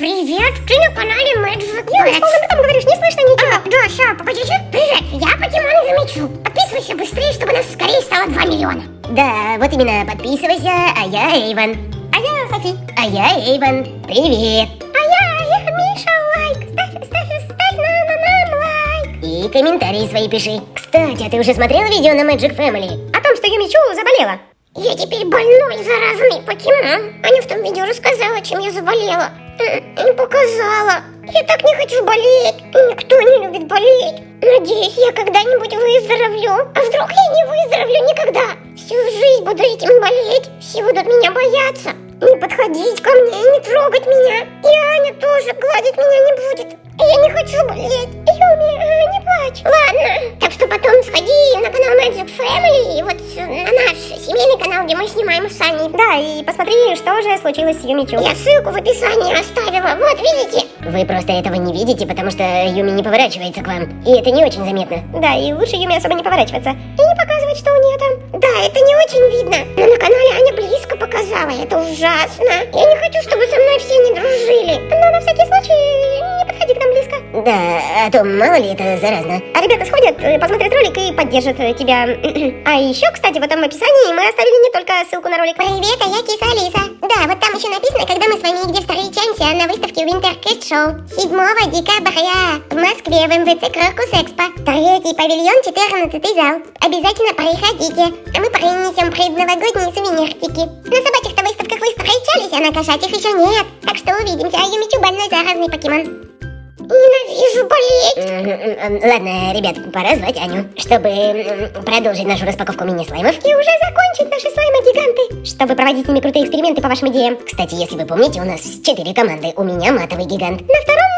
Привет, ты на канале Magic Юля, что ты там говоришь? Не слышно ничего. А, да, ща, погодите. Привет, я покемоны замечу. Подписывайся быстрее, чтобы нас скорее стало 2 миллиона. Да, вот именно, подписывайся, а я Эйвен. А я Софи. А я Эйвен. Привет. А я, я Миша, лайк. Ставь, ставь, ставь на, на, нам лайк. И комментарии свои пиши. Кстати, а ты уже смотрел видео на Magic Family? О том, что Юмичу заболела. Я теперь больной заразный покемон. Аня в том видео рассказала, чем я заболела. Не показала. Я так не хочу болеть. Никто не любит болеть. Надеюсь, я когда-нибудь выздоровлю. А вдруг я не выздоровлю никогда? Всю жизнь буду этим болеть. Все будут меня бояться. Не подходить ко мне, не трогать меня. И Аня тоже гладить меня не будет. Я не хочу болеть. Юми, не плачь. Ладно. Так что потом сходи канал Magic Family и вот на наш семейный канал, где мы снимаем с Аней. Да, и посмотри, что же случилось с Юмичу. Я ссылку в описании оставила. Вот, видите? Вы просто этого не видите, потому что Юми не поворачивается к вам. И это не очень заметно. Да, и лучше Юми особо не поворачиваться. И не показывать, что у нее там. Да, это не очень видно. Но на канале Аня близко показала. Это ужасно. Я Да, а то мало ли это заразно. А ребята сходят, э, посмотрят ролик и поддержат э, тебя. А еще, кстати, в этом описании мы оставили не только ссылку на ролик. Привет, а я Киса Алиса. Да, вот там еще написано, когда мы с вами где встречаемся на выставке Winter Cat Show. 7 декабря в Москве в МВЦ Крокус Экспо. Третий павильон, 14 зал. Обязательно приходите, а мы принесем предновогодние сувенирчики. На собачьих-то выставках вы встречались, а на кошачьих еще нет. Так что увидимся, а Юмичу больной заразный покемон. Ненавижу болеть. Ладно, ребят, пора звать Аню, чтобы продолжить нашу распаковку мини-слаймов. И уже закончить наши слаймы-гиганты, чтобы проводить с ними крутые эксперименты по вашим идеям. Кстати, если вы помните, у нас четыре команды. У меня матовый гигант. На втором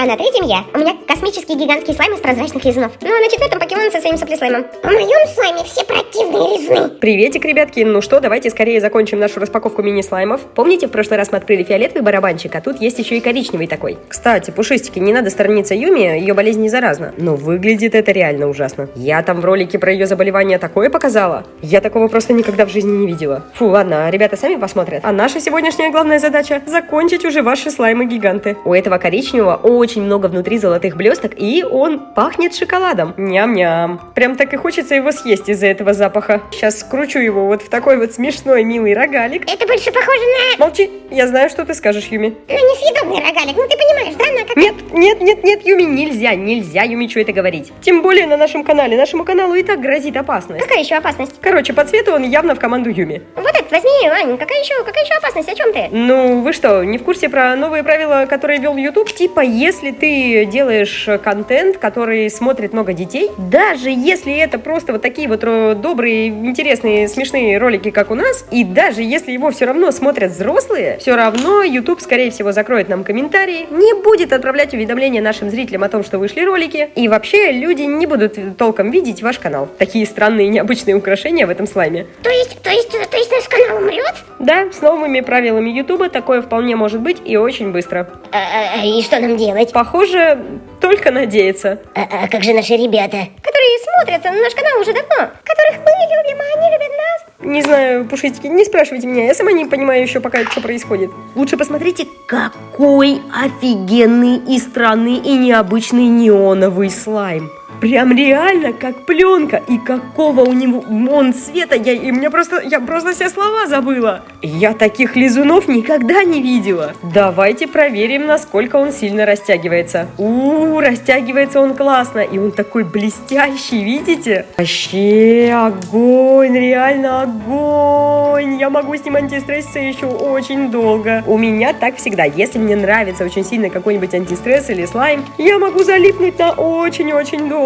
А на третьем я. У меня космический гигантский слайм из прозрачных лизунов. Ну а на четвертом покемон со своим соплеслаймом. В моем слайме все противные лизуны. Приветик, ребятки. Ну что, давайте скорее закончим нашу распаковку мини-слаймов. Помните, в прошлый раз мы открыли фиолетовый барабанчик, а тут есть еще и коричневый такой. Кстати, пушистики, не надо сторониться Юми, ее болезнь не заразна. Но выглядит это реально ужасно. Я там в ролике про ее заболевание такое показала. Я такого просто никогда в жизни не видела. Фу, ладно, ребята сами посмотрят. А наша сегодняшняя главная задача – закончить уже ваши слаймы-гиганты. У этого коричневого очень много внутри золотых блесток, и он пахнет шоколадом. Ням-ням. Прям так и хочется его съесть из-за этого запаха. Сейчас скручу его вот в такой вот смешной милый рогалик. Это больше похоже на... Молчи, я знаю, что ты скажешь, Юми. На несъедобный рогалик, ну ты понимаешь, да? На как... Нет, нет, нет, нет, Юми, нельзя, нельзя Юмичу это говорить. Тем более на нашем канале. Нашему каналу и так грозит опасность. Какая еще опасность? Короче, по цвету он явно в команду Юми. Вот этот возьми, Ань, какая еще, какая еще опасность? О чем ты? Ну, вы что, не в курсе про новые правила, которые вел YouTube? Типа, если ты делаешь контент, который смотрит много детей, даже если это просто вот такие вот ро- добрые, интересные, смешные ролики, как у нас, и даже если его все равно смотрят взрослые, все равно YouTube, скорее всего, закроет нам комментарии, не будет отправлять уведомления нашим зрителям о том, что вышли ролики, и вообще люди не будут толком видеть ваш канал. Такие странные необычные украшения в этом слайме. То есть, то есть, то есть наш канал умрет? Да, с новыми правилами YouTube такое вполне может быть и очень быстро. А, а, а, и что нам делать? Похоже, только надеяться. А, а как же наши ребята? Которые смотрят наш канал уже давно, которых мы любим, а они любят нас. Не знаю, пушистики, не спрашивайте меня, я сама не понимаю еще пока, что происходит. Лучше посмотрите, какой офигенный и странный и необычный неоновый слайм. Прям реально как пленка. И какого у него он цвета. Я, и мне просто, я просто все слова забыла. Я таких лизунов никогда не видела. Давайте проверим, насколько он сильно растягивается. У, растягивается он классно. И он такой блестящий, видите? Вообще огонь, реально огонь. Я могу с ним антистресситься еще очень долго. У меня так всегда. Если мне нравится очень сильно какой-нибудь антистресс или слайм, я могу залипнуть на очень-очень долго.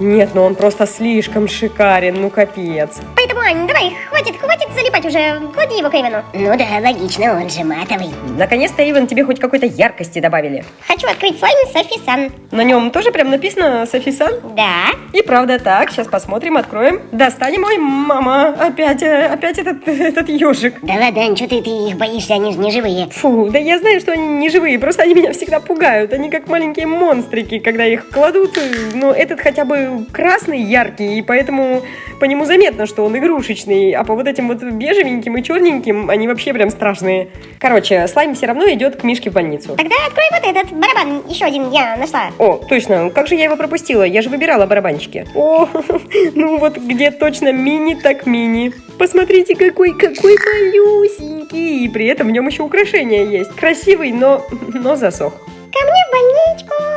Нет, ну он просто слишком шикарен, ну капец. Поэтому, Ань, давай, хватит, хватит залипать уже, клади его к Эйвену. Ну да, логично, он же матовый. Наконец-то, Иван, тебе хоть какой-то яркости добавили. Хочу открыть слайм Софи-сан. На нем тоже прям написано Софисан? Да. И правда так, сейчас посмотрим, откроем. Достанем, ой, мама, опять, э, опять этот, этот ежик. Да ладно, Ань, что ты, ты их боишься, они же не живые. Фу, да я знаю, что они не живые, просто они меня всегда пугают. Они как маленькие монстрики, когда их кладут. э, Но это этот хотя бы красный, яркий, и поэтому по нему заметно, что он игрушечный, а по вот этим вот бежевеньким и черненьким они вообще прям страшные. Короче, слайм все равно идет к Мишке в больницу. Тогда открой вот этот барабан, еще один я нашла. О, точно, как же я его пропустила? Я же выбирала барабанчики. О, ну вот где точно мини, так мини. Посмотрите, какой, какой малюсенький. И при этом в нем еще украшения есть. Красивый, но, но засох. Ко мне в больничку.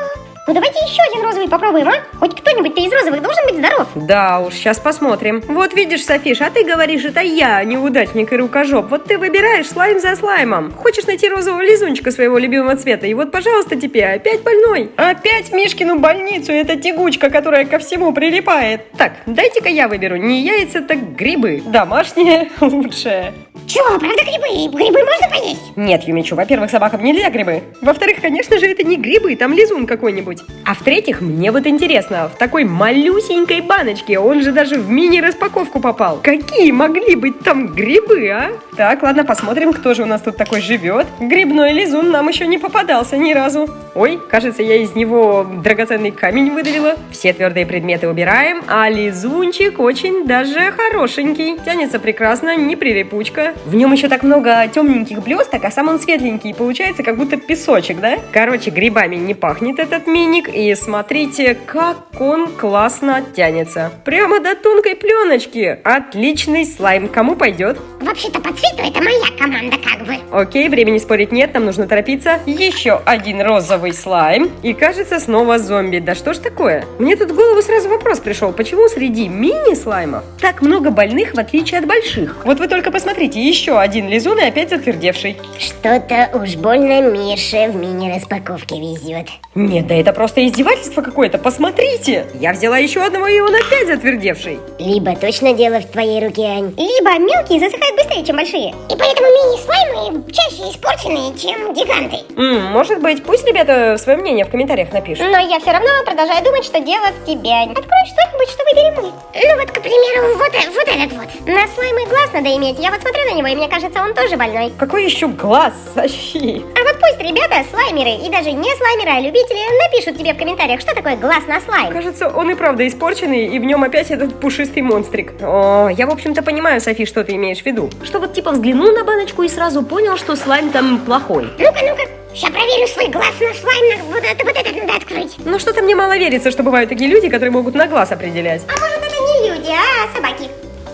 Ну давайте еще один розовый попробуем, а? Хоть кто-нибудь-то из розовых должен быть здоров. Да уж, сейчас посмотрим. Вот видишь, Софиш, а ты говоришь, это я, неудачник и рукожоп. Вот ты выбираешь слайм за слаймом. Хочешь найти розового лизунчика своего любимого цвета, и вот, пожалуйста, тебе опять больной. Опять в Мишкину больницу, это тягучка, которая ко всему прилипает. Так, дайте-ка я выберу, не яйца, так грибы. Домашние лучшее. Чё, правда грибы? Грибы можно поесть? Нет, Юмичу, во-первых, собакам нельзя грибы. Во-вторых, конечно же, это не грибы, там лизун какой-нибудь. А в-третьих, мне вот интересно, в такой малюсенькой баночке, он же даже в мини-распаковку попал. Какие могли быть там грибы, а? Так, ладно, посмотрим, кто же у нас тут такой живет. Грибной лизун нам еще не попадался ни разу. Ой, кажется, я из него драгоценный камень выдавила. Все твердые предметы убираем, а лизунчик очень даже хорошенький. Тянется прекрасно, не прилипучка. В нем еще так много темненьких блесток, а сам он светленький. Получается, как будто песочек, да? Короче, грибами не пахнет этот миник. И смотрите, как он классно тянется. Прямо до тонкой пленочки. Отличный слайм. Кому пойдет? Вообще-то по это моя команда как бы. Окей, времени спорить нет, нам нужно торопиться. Еще один розовый слайм. И кажется, снова зомби. Да что ж такое? Мне тут в голову сразу вопрос пришел. Почему среди мини-слаймов так много больных, в отличие от больших? Вот вы только посмотрите, еще один лизун и опять затвердевший. Что-то уж больно Мише в мини-распаковке везет. Нет, да это просто издевательство какое-то, посмотрите! Я взяла еще одного, и он опять затвердевший. Либо точно дело в твоей руке, Ань. Либо мелкие засыхают быстрее, чем большие. И поэтому мини-слаймы чаще испорченные, чем гиганты. М, может быть, пусть ребята свое мнение в комментариях напишут. Но я все равно продолжаю думать, что дело в тебе. Открой что-нибудь, что выберем мы. Ну вот, к примеру, вот, э- вот этот вот. На слаймы глаз надо иметь. Я вот смотрю на него, и мне кажется, он тоже больной. Какой еще глаз, Софи? А пусть ребята, слаймеры, и даже не слаймеры, а любители, напишут тебе в комментариях, что такое глаз на слайм. Кажется, он и правда испорченный, и в нем опять этот пушистый монстрик. О, я, в общем-то, понимаю, Софи, что ты имеешь в виду. Что вот типа взглянул на баночку и сразу понял, что слайм там плохой. Ну-ка, ну-ка. Сейчас проверю свой глаз на слайм. Вот это, вот этот надо открыть. Ну что-то мне мало верится, что бывают такие люди, которые могут на глаз определять. А может, это не люди, а собаки?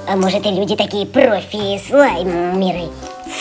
А может и люди такие профи слаймеры.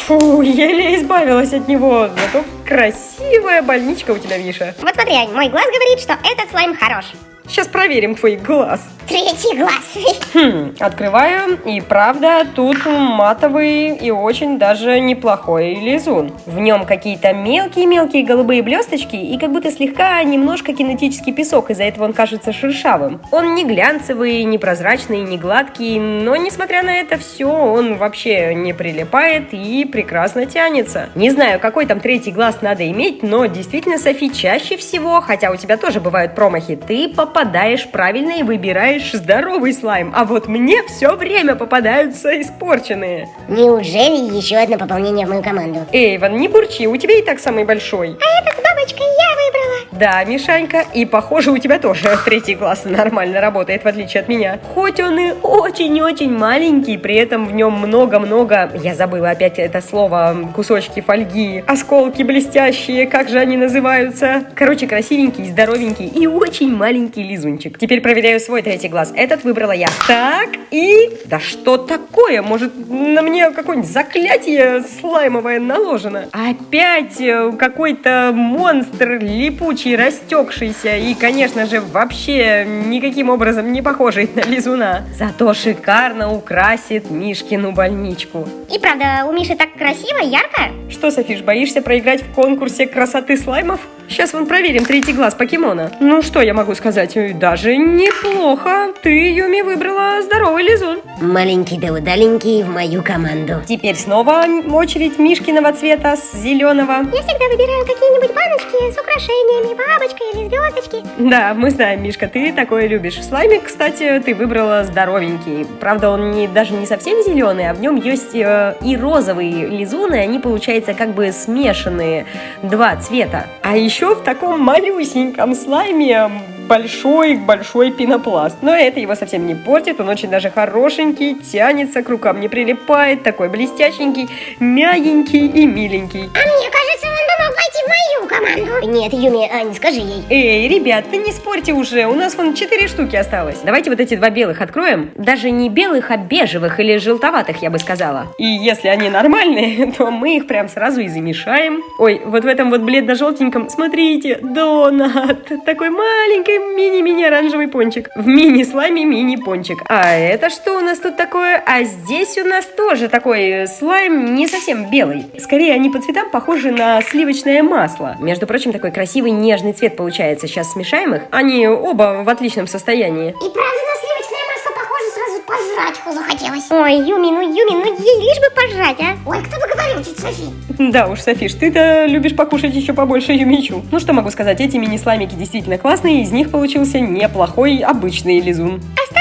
Фу, еле избавилась от него. Зато красивая больничка у тебя, Миша. Вот смотри, Ань, мой глаз говорит, что этот слайм хорош. Сейчас проверим твой глаз. Третий глаз. Хм, открываю, и правда, тут матовый и очень даже неплохой лизун. В нем какие-то мелкие-мелкие голубые блесточки и как будто слегка немножко кинетический песок, из-за этого он кажется шершавым. Он не глянцевый, не прозрачный, не гладкий, но несмотря на это все, он вообще не прилипает и прекрасно тянется. Не знаю, какой там третий глаз надо иметь, но действительно, Софи, чаще всего, хотя у тебя тоже бывают промахи, ты попадаешь правильно и выбираешь здоровый слайм, а вот мне все время попадаются испорченные. Неужели еще одно пополнение в мою команду? Эйвен, не бурчи, у тебя и так самый большой. А этот с бабочкой я выбрала. Да, Мишанька, и похоже у тебя тоже третий глаз нормально работает, в отличие от меня. Хоть он и очень-очень маленький, при этом в нем много-много, я забыла опять это слово, кусочки фольги, осколки блестящие, как же они называются? Короче, красивенький, здоровенький и очень маленький лизунчик. Теперь проверяю свой третий глаз. Этот выбрала я. Так, и... Да что такое? Может, на мне какое-нибудь заклятие слаймовое наложено? Опять э, какой-то монстр липучий, растекшийся и, конечно же, вообще никаким образом не похожий на лизуна. Зато шикарно украсит Мишкину больничку. И правда, у Миши так красиво, ярко. Что, Софиш, боишься проиграть в конкурсе красоты слаймов? Сейчас вон проверим третий глаз покемона. Ну, что я могу сказать? Даже неплохо. Ты, Юми, выбрала здоровый лизун. Маленький да удаленький в мою команду. Теперь снова очередь Мишкиного цвета с зеленого. Я всегда выбираю какие-нибудь баночки с украшениями, бабочкой или звездочки. Да, мы знаем, Мишка, ты такое любишь. В слайме, кстати, ты выбрала здоровенький. Правда, он не, даже не совсем зеленый, а в нем есть э, и розовые лизуны, они, получается, как бы смешанные два цвета. А еще в таком малюсеньком слайме большой-большой пенопласт. Но это его совсем не портит, он очень даже хорошенький, тянется, к рукам не прилипает, такой блестященький, мягенький и миленький. А мне кажется, он пойти в мою команду. Нет, Юми, Ань, скажи ей. Эй, ребят, не спорьте уже, у нас вон четыре штуки осталось. Давайте вот эти два белых откроем. Даже не белых, а бежевых или желтоватых, я бы сказала. И если они нормальные, то мы их прям сразу и замешаем. Ой, вот в этом вот бледно-желтеньком, смотрите, донат. Такой маленький мини-мини оранжевый пончик. В мини-слайме мини-пончик. А это что у нас тут такое? А здесь у нас тоже такой слайм не совсем белый. Скорее, они по цветам похожи на сливочное масло. Между прочим, такой красивый нежный цвет получается. Сейчас смешаем их. Они оба в отличном состоянии. И правда на сливочное масло похоже, сразу пожрать захотелось. Ой, Юми, ну Юми, ну ей лишь бы пожрать, а? Ой, кто бы говорил, тетя Софи? Да уж, Софиш, ты-то любишь покушать еще побольше юмичу. Ну что могу сказать, эти мини-сламики действительно классные, из них получился неплохой обычный лизун. Два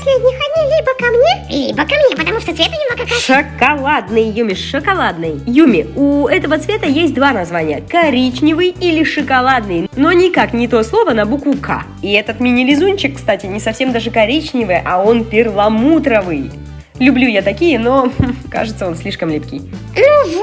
последних, они либо ко мне, Либо ко мне, потому что цвет у него как раз... Шоколадный, Юми, шоколадный. Юми, у этого цвета есть два названия. Коричневый или шоколадный, но никак не то слово на букву К. И этот мини-лизунчик, кстати, не совсем даже коричневый, а он перламутровый. Люблю я такие, но кажется, он слишком липкий. Ну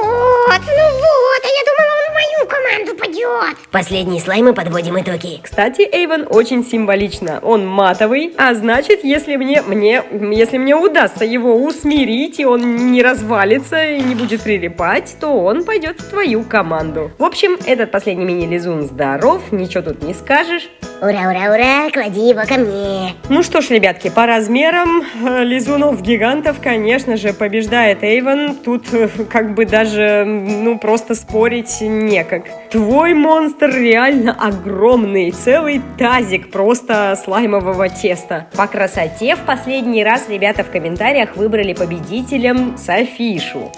команду пойдет. Последние слаймы подводим итоги. Кстати, Эйвен очень символично. Он матовый, а значит, если мне, мне, если мне удастся его усмирить, и он не развалится и не будет прилипать, то он пойдет в твою команду. В общем, этот последний мини-лизун здоров, ничего тут не скажешь. Ура, ура, ура, клади его ко мне. Ну что ж, ребятки, по размерам э, лизунов-гигантов, конечно же, побеждает Эйвен. Тут э, как бы даже, ну, просто спорить некак. Твой монстр реально огромный, целый тазик просто слаймового теста. По красоте в последний раз ребята в комментариях выбрали победителем Софишу.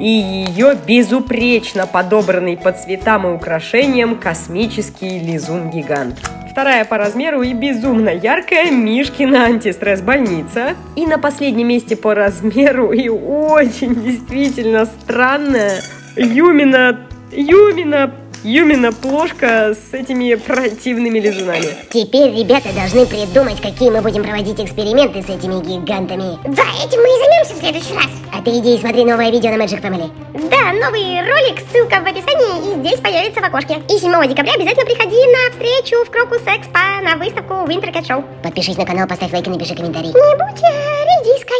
И ее безупречно подобранный по цветам и украшениям космический лизун-гигант. Вторая по размеру и безумно яркая Мишкина антистресс-больница. И на последнем месте по размеру и очень действительно странная Юмина, Юмина, Юмина плошка с этими противными лизунами. Теперь ребята должны придумать, какие мы будем проводить эксперименты с этими гигантами. Да, этим мы и займемся в следующий раз. А ты иди и смотри новое видео на Magic Family. Да, новый ролик, ссылка в описании и здесь появится в окошке. И 7 декабря обязательно приходи на встречу в Крокус Экспо на выставку Winter Cat Show. Подпишись на канал, поставь лайк и напиши комментарий. Не будь э, редиской.